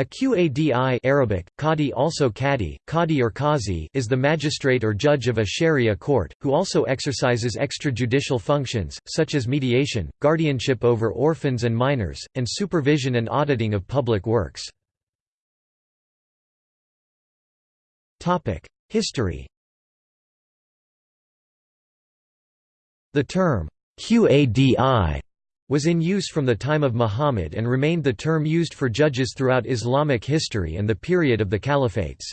A Qadi Arabic, Qadi also Qadi, Qadi or Qazi is the magistrate or judge of a sharia court, who also exercises extrajudicial functions, such as mediation, guardianship over orphans and minors, and supervision and auditing of public works. History The term, Qadi was in use from the time of Muhammad and remained the term used for judges throughout Islamic history and the period of the caliphates.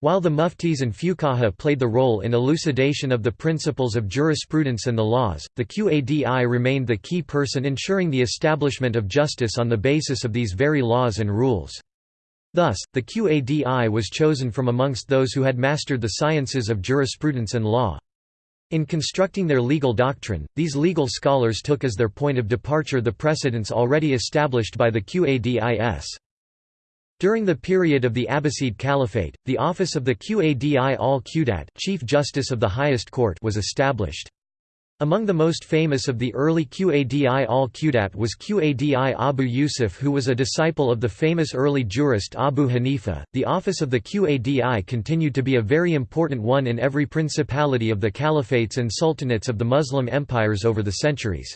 While the muftis and fuqaha played the role in elucidation of the principles of jurisprudence and the laws, the Qadi remained the key person ensuring the establishment of justice on the basis of these very laws and rules. Thus, the Qadi was chosen from amongst those who had mastered the sciences of jurisprudence and law. In constructing their legal doctrine, these legal scholars took as their point of departure the precedents already established by the Qadis. During the period of the Abbasid Caliphate, the office of the Qadi al-Qudat Chief Justice of the highest court was established. Among the most famous of the early Qadi al-Qudat was Qadi Abu Yusuf who was a disciple of the famous early jurist Abu Hanifa. The office of the Qadi continued to be a very important one in every principality of the caliphates and sultanates of the Muslim empires over the centuries.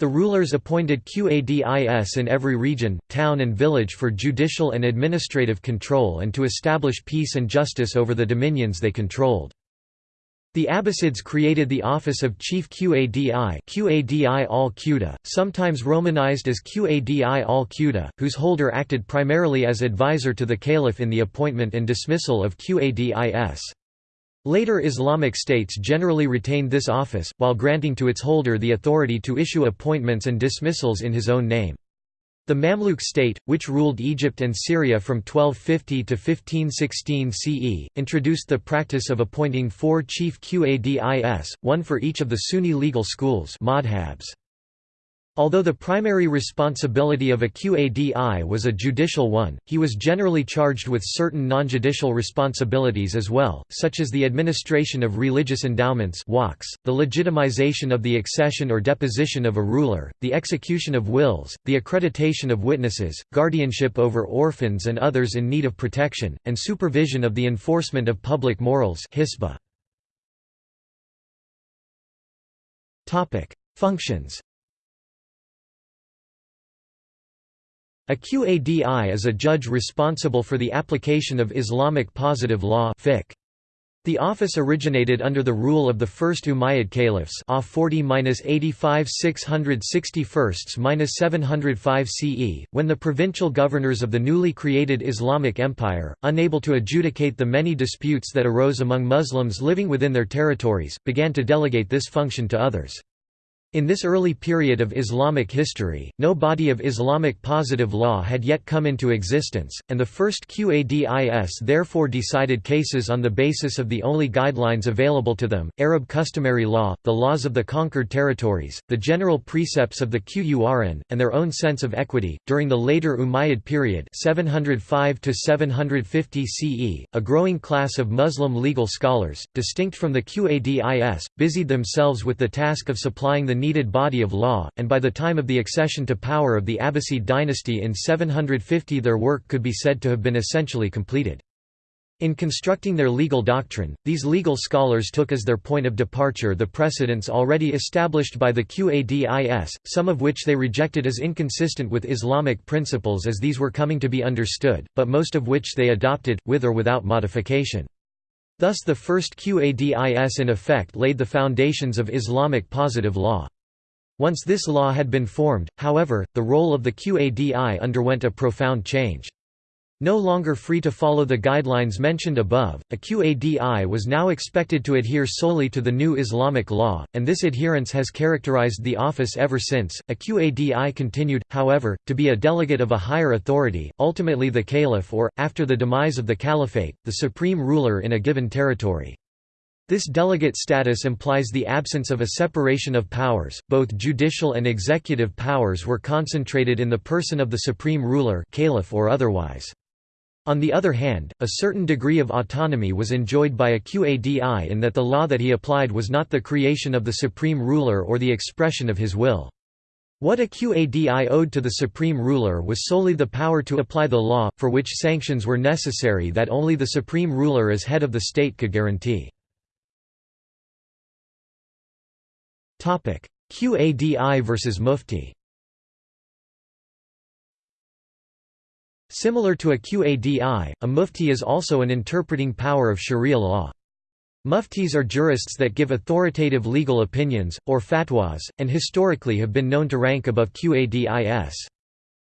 The rulers appointed Qadis in every region, town and village for judicial and administrative control and to establish peace and justice over the dominions they controlled. The Abbasids created the office of Chief Qadi Qadi al-Quda, sometimes romanized as Qadi al-Quda, whose holder acted primarily as advisor to the caliph in the appointment and dismissal of Qadis. Later Islamic states generally retained this office, while granting to its holder the authority to issue appointments and dismissals in his own name. The Mamluk state, which ruled Egypt and Syria from 1250 to 1516 CE, introduced the practice of appointing four chief Qadis, one for each of the Sunni legal schools madhabs. Although the primary responsibility of a Qadi was a judicial one, he was generally charged with certain non-judicial responsibilities as well, such as the administration of religious endowments the legitimization of the accession or deposition of a ruler, the execution of wills, the accreditation of witnesses, guardianship over orphans and others in need of protection, and supervision of the enforcement of public morals Functions A Qadi is a judge responsible for the application of Islamic positive law. The office originated under the rule of the first Umayyad caliphs A 40-85 661-705 CE, when the provincial governors of the newly created Islamic Empire, unable to adjudicate the many disputes that arose among Muslims living within their territories, began to delegate this function to others. In this early period of Islamic history, no body of Islamic positive law had yet come into existence, and the first Qadis therefore decided cases on the basis of the only guidelines available to them, Arab customary law, the laws of the conquered territories, the general precepts of the Qur'an, and their own sense of equity. During the later Umayyad period 705 750 CE, a growing class of Muslim legal scholars, distinct from the Qadis, busied themselves with the task of supplying the needed body of law, and by the time of the accession to power of the Abbasid dynasty in 750 their work could be said to have been essentially completed. In constructing their legal doctrine, these legal scholars took as their point of departure the precedents already established by the Qadis, some of which they rejected as inconsistent with Islamic principles as these were coming to be understood, but most of which they adopted, with or without modification. Thus the first Qadis in effect laid the foundations of Islamic positive law. Once this law had been formed, however, the role of the Qadi underwent a profound change. No longer free to follow the guidelines mentioned above, a Qadi was now expected to adhere solely to the new Islamic law, and this adherence has characterized the office ever since. A Qadi continued, however, to be a delegate of a higher authority, ultimately the caliph or, after the demise of the caliphate, the supreme ruler in a given territory. This delegate status implies the absence of a separation of powers, both judicial and executive powers were concentrated in the person of the supreme ruler caliph or otherwise. On the other hand, a certain degree of autonomy was enjoyed by a Qadi in that the law that he applied was not the creation of the supreme ruler or the expression of his will. What a Qadi owed to the supreme ruler was solely the power to apply the law, for which sanctions were necessary that only the supreme ruler as head of the state could guarantee. Qadi versus Mufti Similar to a Qadi, a Mufti is also an interpreting power of Sharia law. Muftis are jurists that give authoritative legal opinions, or fatwas, and historically have been known to rank above Qadis.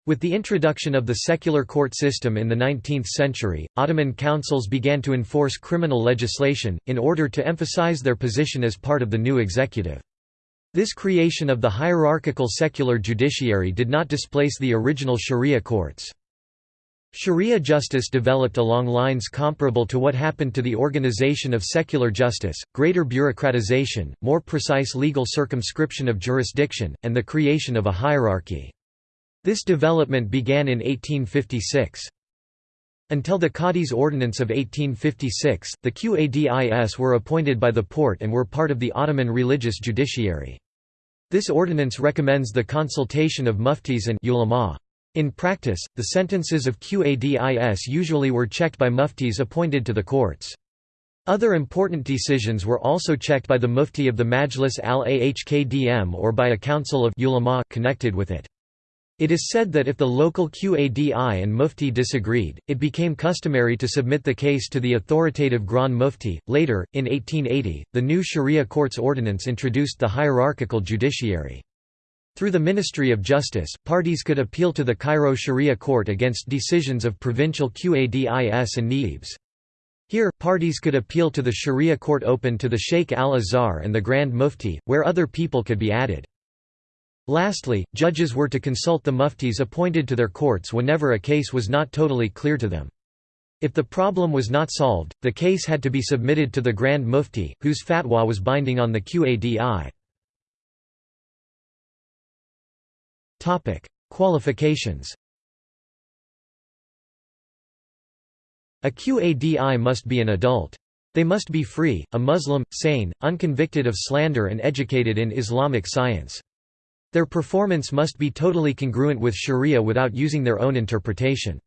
With the introduction of the secular court system in the 19th century, Ottoman councils began to enforce criminal legislation, in order to emphasize their position as part of the new executive. This creation of the hierarchical secular judiciary did not displace the original sharia courts. Sharia justice developed along lines comparable to what happened to the organization of secular justice, greater bureaucratization, more precise legal circumscription of jurisdiction, and the creation of a hierarchy. This development began in 1856. Until the Qadi's Ordinance of 1856, the Qadis were appointed by the Porte and were part of the Ottoman religious judiciary. This ordinance recommends the consultation of muftis and ulama. In practice, the sentences of Qadis usually were checked by muftis appointed to the courts. Other important decisions were also checked by the mufti of the Majlis al-Ahkam or by a council of ulama connected with it. It is said that if the local Qadi and Mufti disagreed, it became customary to submit the case to the authoritative Grand Mufti. Later, in 1880, the new Sharia courts ordinance introduced the hierarchical judiciary. Through the Ministry of Justice, parties could appeal to the Cairo Sharia court against decisions of provincial Qadis and Niabs. Here, parties could appeal to the Sharia court open to the Sheikh al-Azhar and the Grand Mufti, where other people could be added. Lastly, judges were to consult the muftis appointed to their courts whenever a case was not totally clear to them. If the problem was not solved, the case had to be submitted to the Grand Mufti, whose fatwa was binding on the Qadi. Qualifications A Qadi must be an adult. They must be free, a Muslim, sane, unconvicted of slander and educated in Islamic science. Their performance must be totally congruent with sharia without using their own interpretation.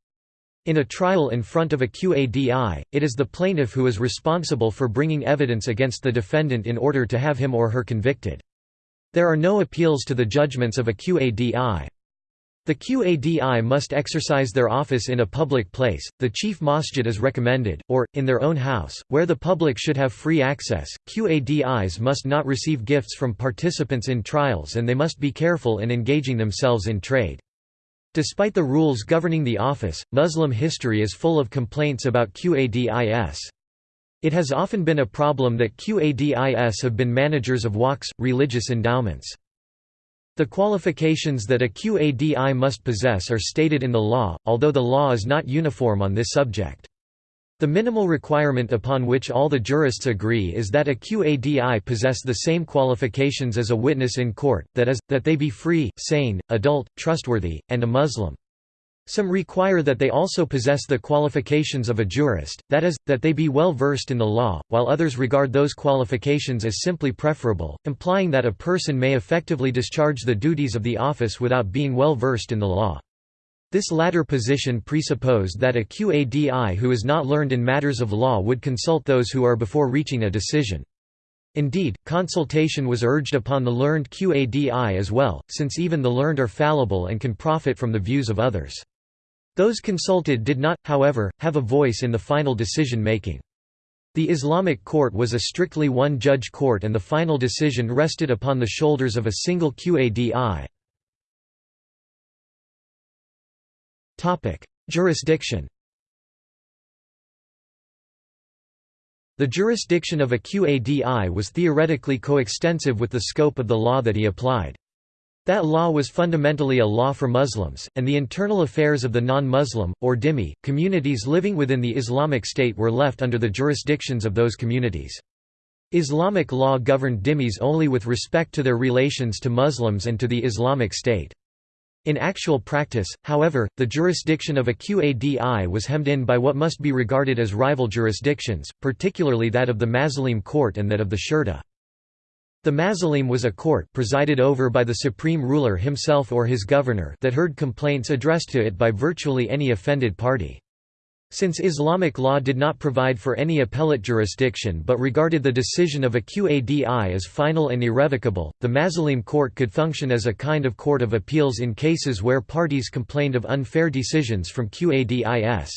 In a trial in front of a Qadi, it is the plaintiff who is responsible for bringing evidence against the defendant in order to have him or her convicted. There are no appeals to the judgments of a Qadi. The Qadi must exercise their office in a public place, the chief masjid is recommended, or, in their own house, where the public should have free access. Qadis must not receive gifts from participants in trials and they must be careful in engaging themselves in trade. Despite the rules governing the office, Muslim history is full of complaints about Qadis. It has often been a problem that Qadis have been managers of waqfs, religious endowments. The qualifications that a Qadi must possess are stated in the law, although the law is not uniform on this subject. The minimal requirement upon which all the jurists agree is that a Qadi possess the same qualifications as a witness in court, that is, that they be free, sane, adult, trustworthy, and a Muslim. Some require that they also possess the qualifications of a jurist, that is, that they be well versed in the law, while others regard those qualifications as simply preferable, implying that a person may effectively discharge the duties of the office without being well versed in the law. This latter position presupposed that a Qadi who is not learned in matters of law would consult those who are before reaching a decision. Indeed, consultation was urged upon the learned Qadi as well, since even the learned are fallible and can profit from the views of others. Those consulted did not, however, have a voice in the final decision-making. The Islamic court was a strictly one-judge court and the final decision rested upon the shoulders of a single Qadi. Jurisdiction The jurisdiction of a Qadi was theoretically coextensive with the scope of the law that he applied. That law was fundamentally a law for Muslims, and the internal affairs of the non-Muslim, or dhimmi, communities living within the Islamic State were left under the jurisdictions of those communities. Islamic law governed dhimmis only with respect to their relations to Muslims and to the Islamic State. In actual practice, however, the jurisdiction of a Qadi was hemmed in by what must be regarded as rival jurisdictions, particularly that of the Mazalim court and that of the Shurta. The Mazalim was a court presided over by the supreme ruler himself or his governor that heard complaints addressed to it by virtually any offended party. Since Islamic law did not provide for any appellate jurisdiction but regarded the decision of a qadi as final and irrevocable, the Mazalim court could function as a kind of court of appeals in cases where parties complained of unfair decisions from qadis.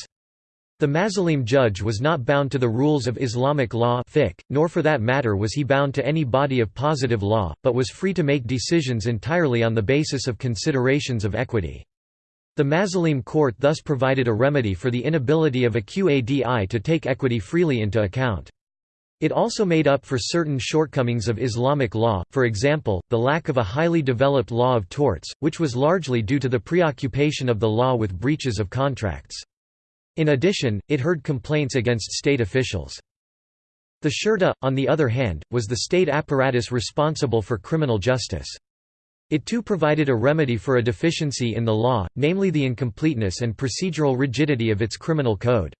The Mazalim judge was not bound to the rules of Islamic law nor for that matter was he bound to any body of positive law, but was free to make decisions entirely on the basis of considerations of equity. The Mazalim court thus provided a remedy for the inability of a Qadi to take equity freely into account. It also made up for certain shortcomings of Islamic law, for example, the lack of a highly developed law of torts, which was largely due to the preoccupation of the law with breaches of contracts. In addition, it heard complaints against state officials. The Shurta, on the other hand, was the state apparatus responsible for criminal justice. It too provided a remedy for a deficiency in the law, namely the incompleteness and procedural rigidity of its criminal code.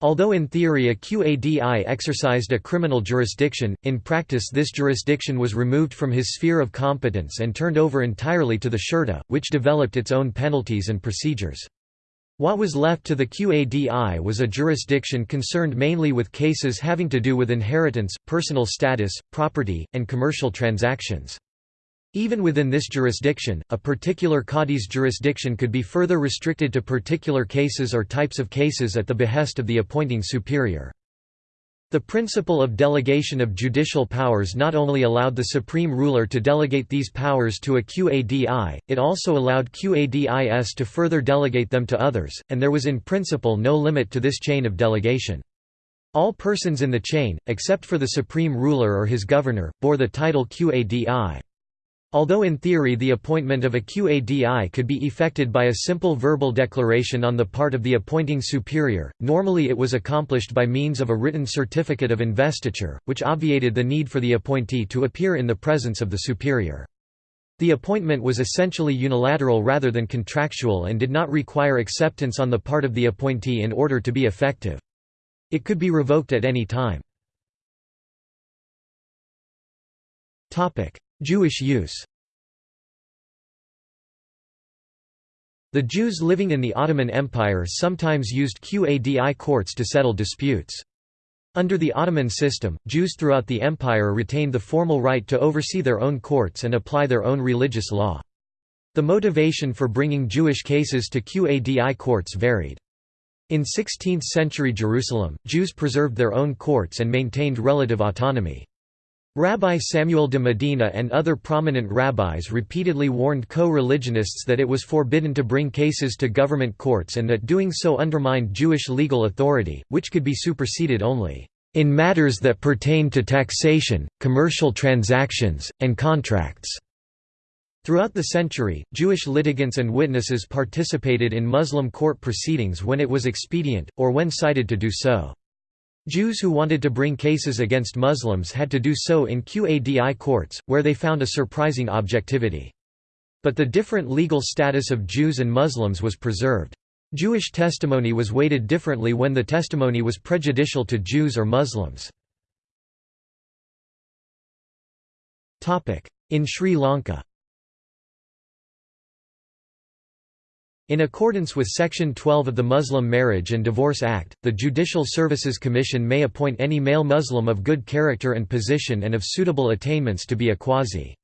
Although in theory a Qadi exercised a criminal jurisdiction, in practice this jurisdiction was removed from his sphere of competence and turned over entirely to the Shurta, which developed its own penalties and procedures. What was left to the Qadi was a jurisdiction concerned mainly with cases having to do with inheritance, personal status, property, and commercial transactions. Even within this jurisdiction, a particular Qadi's jurisdiction could be further restricted to particular cases or types of cases at the behest of the appointing superior. The principle of delegation of judicial powers not only allowed the supreme ruler to delegate these powers to a Qadi, it also allowed Qadis to further delegate them to others, and there was in principle no limit to this chain of delegation. All persons in the chain, except for the supreme ruler or his governor, bore the title Qadi. Although in theory the appointment of a Qadi could be effected by a simple verbal declaration on the part of the appointing superior, normally it was accomplished by means of a written certificate of investiture, which obviated the need for the appointee to appear in the presence of the superior. The appointment was essentially unilateral rather than contractual and did not require acceptance on the part of the appointee in order to be effective. It could be revoked at any time. Jewish use The Jews living in the Ottoman Empire sometimes used Qadi courts to settle disputes. Under the Ottoman system, Jews throughout the empire retained the formal right to oversee their own courts and apply their own religious law. The motivation for bringing Jewish cases to Qadi courts varied. In 16th-century Jerusalem, Jews preserved their own courts and maintained relative autonomy. Rabbi Samuel de Medina and other prominent rabbis repeatedly warned co-religionists that it was forbidden to bring cases to government courts and that doing so undermined Jewish legal authority, which could be superseded only in matters that pertain to taxation, commercial transactions, and contracts." Throughout the century, Jewish litigants and witnesses participated in Muslim court proceedings when it was expedient, or when cited to do so. Jews who wanted to bring cases against Muslims had to do so in Qadi courts, where they found a surprising objectivity. But the different legal status of Jews and Muslims was preserved. Jewish testimony was weighted differently when the testimony was prejudicial to Jews or Muslims. In Sri Lanka In accordance with Section 12 of the Muslim Marriage and Divorce Act, the Judicial Services Commission may appoint any male Muslim of good character and position and of suitable attainments to be a quasi.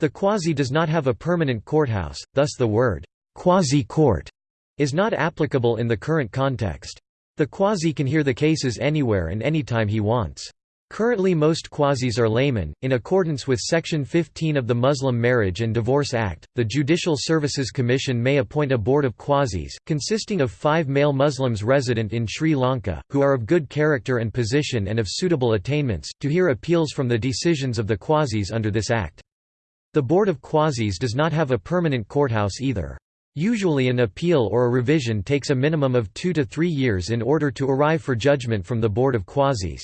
The quasi does not have a permanent courthouse, thus the word, quasi-court, is not applicable in the current context. The quasi can hear the cases anywhere and anytime he wants. Currently most qazis are laymen. In accordance with Section 15 of the Muslim Marriage and Divorce Act, the Judicial Services Commission may appoint a board of qazis, consisting of five male Muslims resident in Sri Lanka, who are of good character and position and of suitable attainments, to hear appeals from the decisions of the qazis under this act. The Board of Qazis does not have a permanent courthouse either. Usually an appeal or a revision takes a minimum of two to three years in order to arrive for judgment from the Board of Qazis.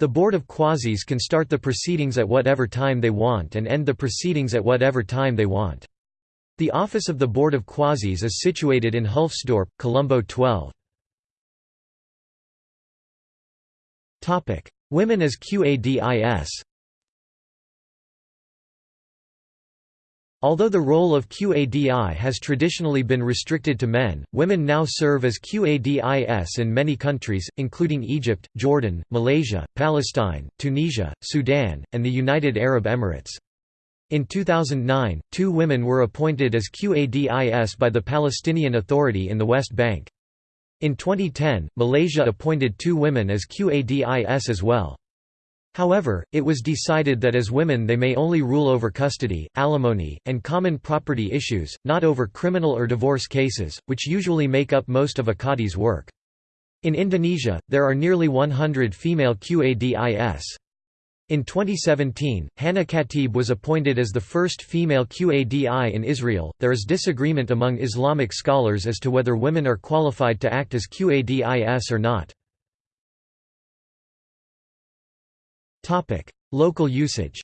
The Board of Qazis can start the proceedings at whatever time they want and end the proceedings at whatever time they want. The office of the Board of Qazis is situated in Hulftsdorp, Colombo 12. Women as Qadis Although the role of Qadi has traditionally been restricted to men, women now serve as Qadis in many countries, including Egypt, Jordan, Malaysia, Palestine, Tunisia, Sudan, and the United Arab Emirates. In 2009, two women were appointed as Qadis by the Palestinian Authority in the West Bank. In 2010, Malaysia appointed two women as Qadis as well. However, it was decided that as women they may only rule over custody, alimony, and common property issues, not over criminal or divorce cases, which usually make up most of a qadi's work. In Indonesia, there are nearly 100 female Qadis. In 2017, Hannah Khatib was appointed as the first female Qadi in Israel. There is disagreement among Islamic scholars as to whether women are qualified to act as Qadis or not. Topic: Local usage.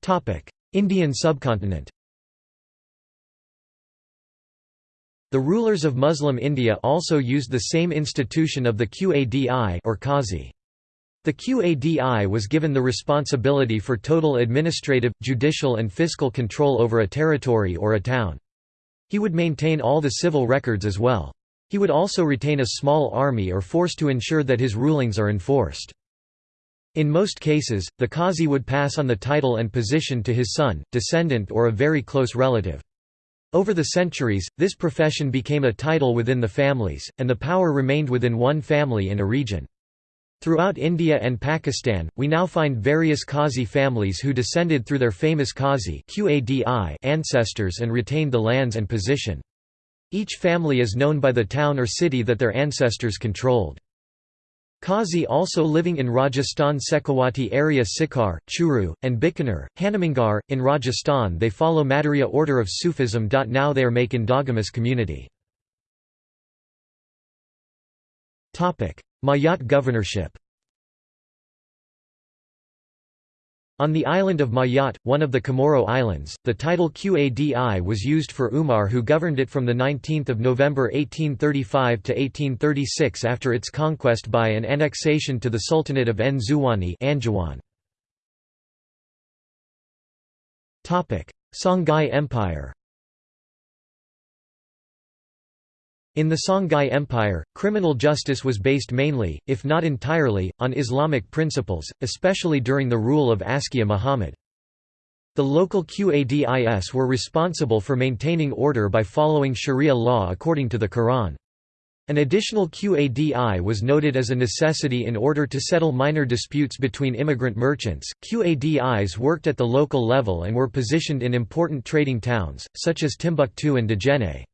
Topic: Indian subcontinent. The rulers of Muslim India also used the same institution of the Qadi or Qazi. The Qadi was given the responsibility for total administrative, judicial and fiscal control over a territory or a town. He would maintain all the civil records as well. He would also retain a small army or force to ensure that his rulings are enforced. In most cases, the Qazi would pass on the title and position to his son, descendant or a very close relative. Over the centuries, this profession became a title within the families, and the power remained within one family in a region. Throughout India and Pakistan, we now find various Qazi families who descended through their famous Qazi ancestors and retained the lands and position. Each family is known by the town or city that their ancestors controlled. Qazi also living in Rajasthan Shekhawati area Sikar, Churu, and Bikaner, Hanumangarh. In Rajasthan they follow Madhurya order of Sufism. Now they are make endogamous community. Mayotte governorship On the island of Mayotte, one of the Comoro Islands, the title Qadi was used for Umar who governed it from 19 November 1835 to 1836 after its conquest by and annexation to the Sultanate of Nzwani Songhai Empire In the Songhai Empire, criminal justice was based mainly, if not entirely, on Islamic principles, especially during the rule of Askia Muhammad. The local Qadis were responsible for maintaining order by following Sharia law according to the Quran. An additional Qadi was noted as a necessity in order to settle minor disputes between immigrant merchants. Qadis worked at the local level and were positioned in important trading towns, such as Timbuktu and Djenné.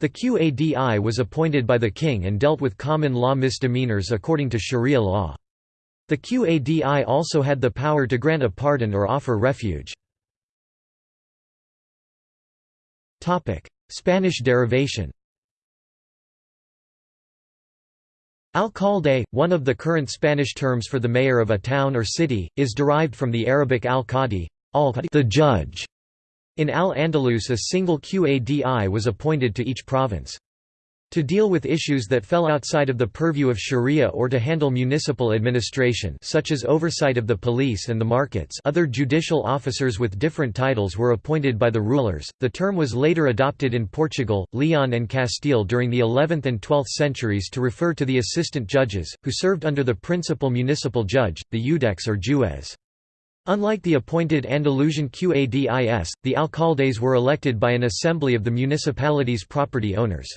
The Qadi was appointed by the king and dealt with common law misdemeanors according to Sharia law. The Qadi also had the power to grant a pardon or offer refuge. Spanish derivation Alcalde, one of the current Spanish terms for the mayor of a town or city, is derived from the Arabic al-Qadi, the judge, in Al-Andalus a single Qadi was appointed to each province. To deal with issues that fell outside of the purview of sharia or to handle municipal administration such as oversight of the police and the markets other judicial officers with different titles were appointed by the rulers. The term was later adopted in Portugal, Leon and Castile during the 11th and 12th centuries to refer to the assistant judges, who served under the principal municipal judge, the iudex or juez. Unlike the appointed Andalusian Qadis, the alcaldes were elected by an assembly of the municipality's property owners.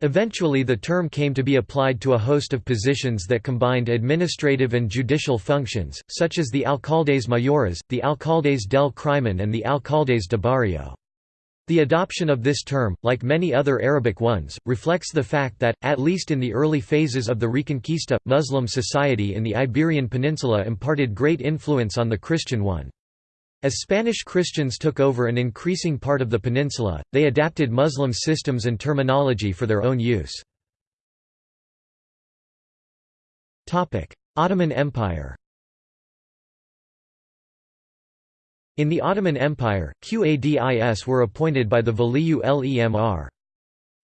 Eventually the term came to be applied to a host of positions that combined administrative and judicial functions, such as the alcaldes mayores, the alcaldes del crimen and the alcaldes de barrio. The adoption of this term, like many other Arabic ones, reflects the fact that, at least in the early phases of the Reconquista, Muslim society in the Iberian Peninsula imparted great influence on the Christian one. As Spanish Christians took over an increasing part of the peninsula, they adapted Muslim systems and terminology for their own use. Ottoman Empire In the Ottoman Empire, Qadis were appointed by the Valiyu Lemr.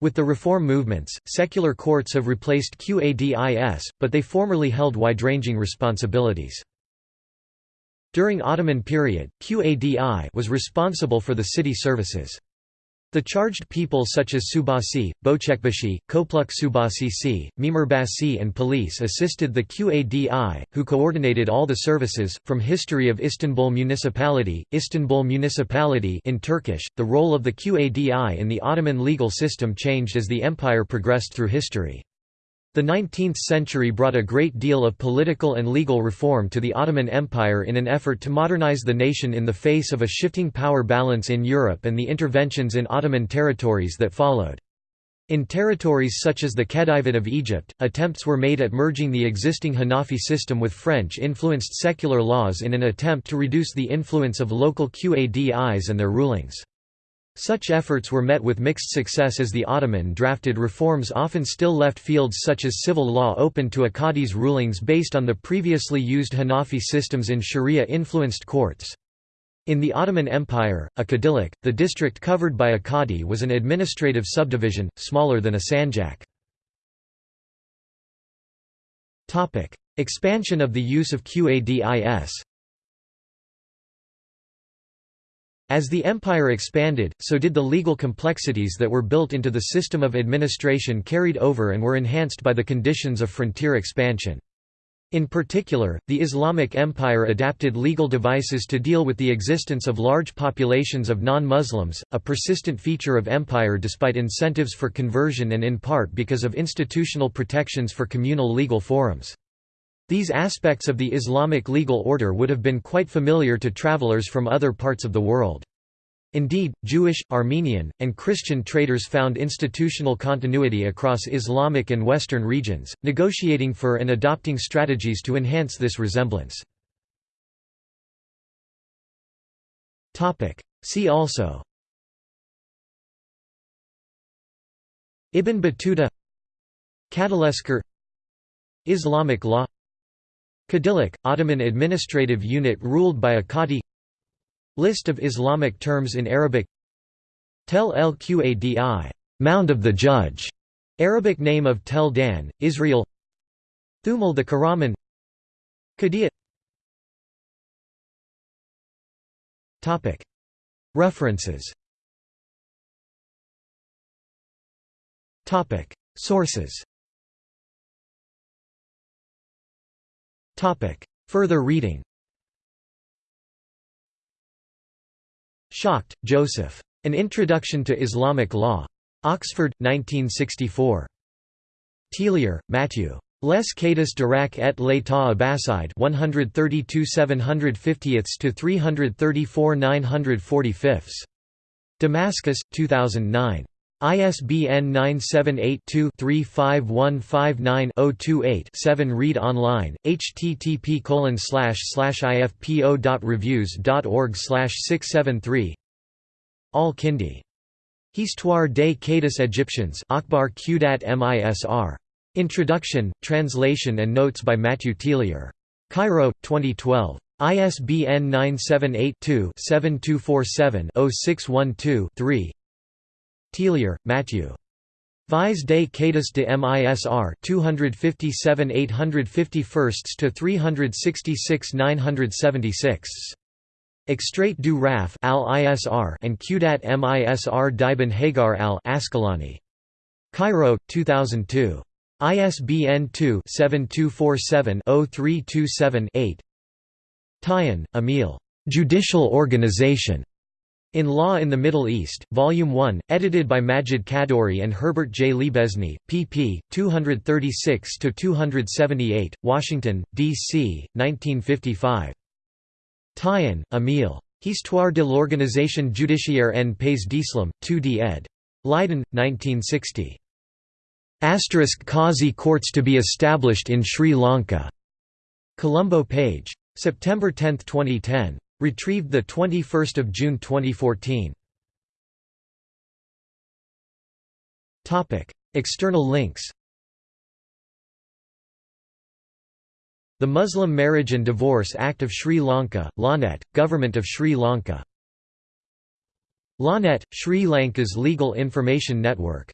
With the reform movements, secular courts have replaced Qadis, but they formerly held wide-ranging responsibilities. During Ottoman period, Qadi was responsible for the city services. The charged people such as Subasi, Bochekbashi, Kopluk Subasi Mimurbasi and police assisted the Qadi, who coordinated all the services. From History of Istanbul Municipality, Istanbul Municipality in Turkish, the role of the Qadi in the Ottoman legal system changed as the empire progressed through history. The 19th century brought a great deal of political and legal reform to the Ottoman Empire in an effort to modernize the nation in the face of a shifting power balance in Europe and the interventions in Ottoman territories that followed. In territories such as the Khedivate of Egypt, attempts were made at merging the existing Hanafi system with French-influenced secular laws in an attempt to reduce the influence of local Qadis and their rulings. Such efforts were met with mixed success as the Ottoman drafted reforms often still left fields such as civil law open to a qadi's rulings based on the previously used Hanafi systems in Sharia-influenced courts. In the Ottoman Empire, a Kadilik, the district covered by a qadi was an administrative subdivision, smaller than a sanjak. Expansion of the use of Qadis As the empire expanded, so did the legal complexities that were built into the system of administration carried over and were enhanced by the conditions of frontier expansion. In particular, the Islamic Empire adapted legal devices to deal with the existence of large populations of non-Muslims, a persistent feature of empire despite incentives for conversion and in part because of institutional protections for communal legal forums. These aspects of the Islamic legal order would have been quite familiar to travelers from other parts of the world. Indeed, Jewish, Armenian, and Christian traders found institutional continuity across Islamic and Western regions, negotiating for and adopting strategies to enhance this resemblance. See also Ibn Battuta Kadalesker Islamic law Kadilik, Ottoman administrative unit ruled by a qadi List of Islamic terms in Arabic. Tel el Qadi Mound of the Judge", Arabic name of Tel Dan, Israel. Thumul the Karaman Qadiyat References. Sources Further reading Schacht, Joseph. An Introduction to Islamic Law. Oxford, 1964. Tillier, Matthew. Les Cadis d'Iraq et l'état abbasside 132 750 to 334 945. Damascus, 2009. ISBN 978-2-35159-028-7 Read online, http ifpo.reviews.org 673 Al-Kindi. Histoire des Cadis Egyptiens Akhbar Qudat Misr. Introduction, translation and notes by Matthew Tillier. Cairo, 2012. ISBN 978 2 7247 0612 Tillier, Matthew. Vise des Cadis de MISR 257 851 to 366 976. Extrait du Raf al-ISR and Qudat MISR d'Ibn Hagar al-Asqalani. Cairo, 2002. ISBN 2-7247-0327-8 Tayyan, Emil. Judicial Organization. In Law in the Middle East, Volume 1, edited by Majid Khadduri and Herbert J. Liebesny, pp. 236–278, Washington, D.C., 1955. Tayyan, Emil. Histoire de l'organisation judiciaire en pays d'Islam, 2d ed. Leiden, 1960. Asterisk Qazi courts to be established in Sri Lanka. Colombo page. September 10, 2010. Retrieved 21 June 2014. External links. The Muslim Marriage and Divorce Act of Sri Lanka, Lawnet, Government of Sri Lanka. Lawnet, Sri Lanka's legal information network